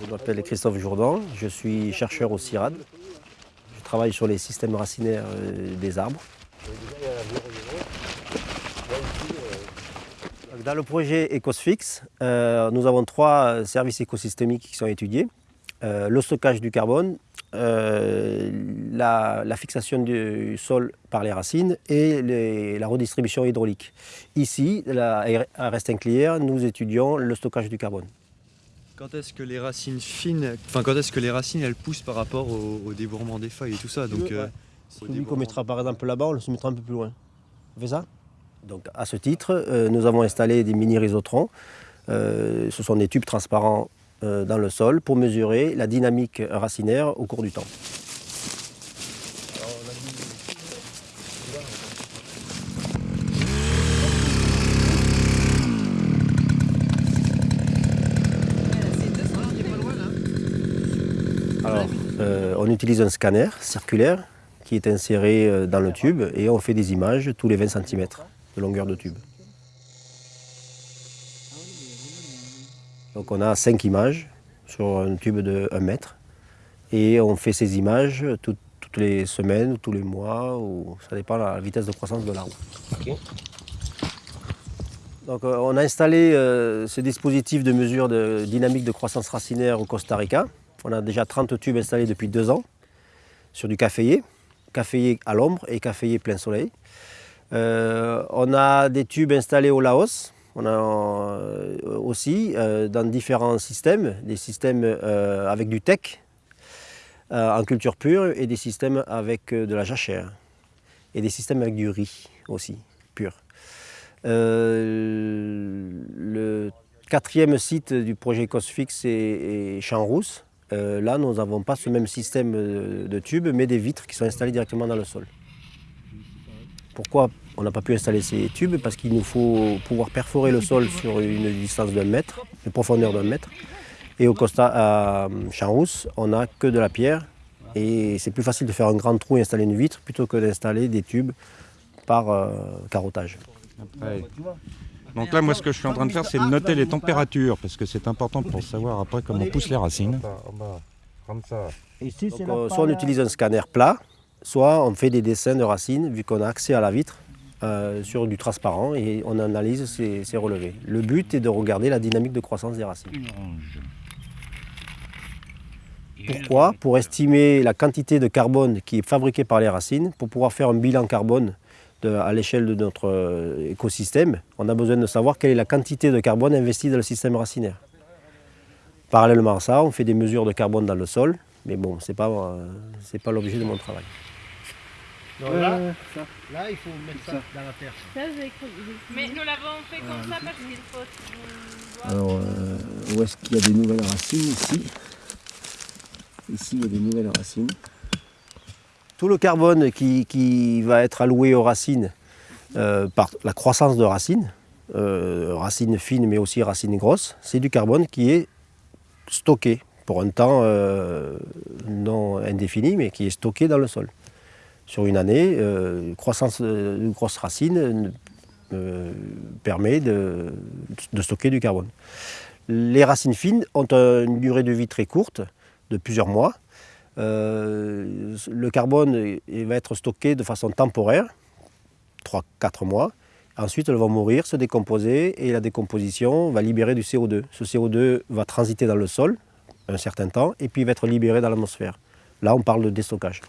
Je m'appelle Christophe Jourdan, je suis chercheur au CIRAD. Je travaille sur les systèmes racinaires euh, des arbres. Dans le projet EcosFix, euh, nous avons trois services écosystémiques qui sont étudiés. Euh, le stockage du carbone, la, fixation du sol par les racines et la redistribution hydraulique. Ici, à Restinclière, nous étudions le stockage du carbone. Quand est-ce que les racines fines, enfin quand est-ce que les racines elles poussent par rapport au, débourrement des feuilles et tout ça donc, euh, Celui qu'on mettra par exemple là-bas, on le mettra un peu plus loin. On fait ça Donc à ce titre, euh, nous avons installé des mini rhizotrons. Euh, ce sont des tubes transparents dans le sol pour mesurer la dynamique racinaire au cours du temps. Alors, euh, on utilise un scanner circulaire qui est inséré euh, dans le tube et on fait des images tous les 20 cm de longueur de tube. Donc on a 5 images sur un tube de 1 mètre et on fait ces images toutes les semaines, tous les mois, ou ça dépend de la vitesse de croissance de l'arbre. Donc, euh, on a installé ce dispositif de mesure de dynamique de croissance racinaire au Costa Rica. On a déjà 30 tubes installés depuis deux ans sur du caféier, caféier à l'ombre et caféier plein soleil. Euh, on a des tubes installés au Laos, on a euh, aussi euh, dans différents systèmes, des systèmes avec du tech en culture pure et des systèmes avec de la jachère et des systèmes avec du riz aussi, pur. le quatrième site du projet COSFIX est, est Champs-Rousse, euh, là, nous n'avons pas ce même système de tubes, mais des vitres qui sont installées directement dans le sol. Pourquoi on n'a pas pu installer ces tubes? Parce qu'il nous faut pouvoir perforer le sol sur une distance d'un mètre, une profondeur d'un mètre. Et au Costa, à Champs-Rousse, on n'a que de la pierre. Et c'est plus facile de faire un grand trou et installer une vitre plutôt que d'installer des tubes par euh, carottage. Donc là, moi, ce que je suis en train de faire, c'est de noter les températures, parce que c'est important pour savoir après comment poussent les racines. Euh, soit on utilise un scanner plat, soit on fait des dessins de racines, vu qu'on a accès à la vitre, euh, sur du transparent, et on analyse ces, relevés. Le but est de regarder la dynamique de croissance des racines. Pourquoi? Pour estimer la quantité de carbone qui est fabriquée par les racines, pour pouvoir faire un bilan carbone à l'échelle de notre euh, écosystème, on a besoin de savoir quelle est la quantité de carbone investie dans le système racinaire. Parallèlement à ça, on fait des mesures de carbone dans le sol, mais bon, ce n'est pas, euh, pas l'objet de mon travail. là, là, il faut mettre ça, dans la terre. Mais nous l'avons fait comme ça parce qu'il faut... Alors, euh, où est-ce qu'il y a des nouvelles racines Ici? Ici, il y a des nouvelles racines. Tout le carbone qui, va être alloué aux racines euh, par la croissance de racines, euh, racines fines mais aussi racines grosses, c'est du carbone qui est stocké pour un temps euh, non indéfini, mais qui est stocké dans le sol. Sur une année, croissance de grosses racines permet de, stocker du carbone. Les racines fines ont une durée de vie très courte, de plusieurs mois, euh, le carbone va être stocké de façon temporaire, 3-4 mois. Ensuite, elles vont mourir, se décomposer et la décomposition va libérer du CO2. Ce CO2 va transiter dans le sol un certain temps et puis va être libéré dans l'atmosphère. Là, on parle de déstockage.